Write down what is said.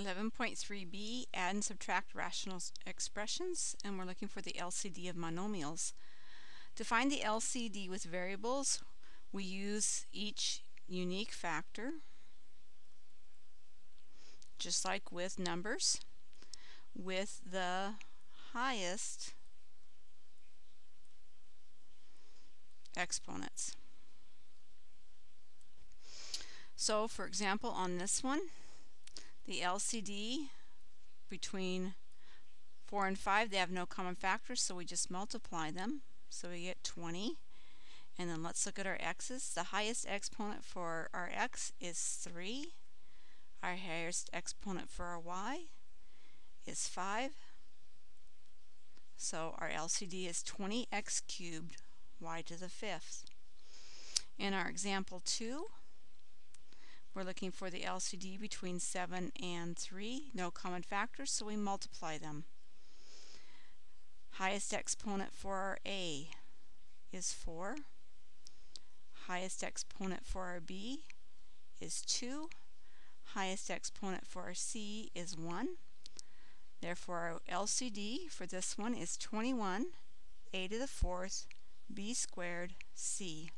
11.3b, add and subtract rational expressions, and we're looking for the LCD of monomials. To find the LCD with variables, we use each unique factor, just like with numbers, with the highest exponents. So for example on this one, the LCD between 4 and 5, they have no common factors, so we just multiply them. So we get 20. And then let's look at our x's. The highest exponent for our x is 3. Our highest exponent for our y is 5. So our LCD is 20x cubed, y to the fifth. In our example 2, we're looking for the LCD between 7 and 3. No common factors, so we multiply them. Highest exponent for our A is 4. Highest exponent for our B is 2. Highest exponent for our C is 1. Therefore, our LCD for this one is 21, a to the fourth, b squared, c.